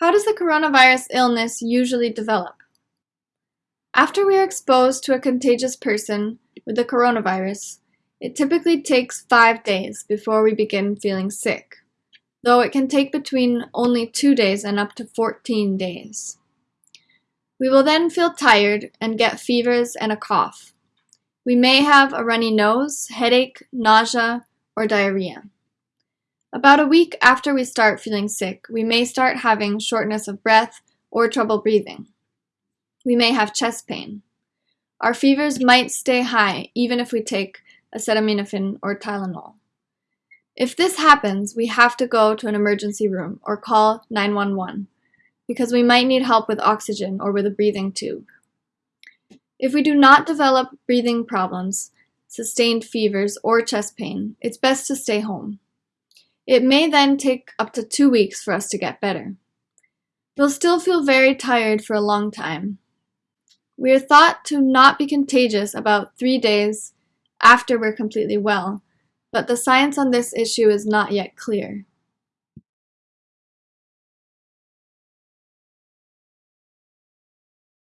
How does the coronavirus illness usually develop? After we are exposed to a contagious person with the coronavirus, it typically takes five days before we begin feeling sick, though it can take between only two days and up to 14 days. We will then feel tired and get fevers and a cough. We may have a runny nose, headache, nausea, or diarrhea. About a week after we start feeling sick, we may start having shortness of breath or trouble breathing. We may have chest pain. Our fevers might stay high even if we take acetaminophen or Tylenol. If this happens, we have to go to an emergency room or call 911 because we might need help with oxygen or with a breathing tube. If we do not develop breathing problems, sustained fevers, or chest pain, it's best to stay home. It may then take up to two weeks for us to get better. We'll still feel very tired for a long time. We are thought to not be contagious about three days after we're completely well, but the science on this issue is not yet clear.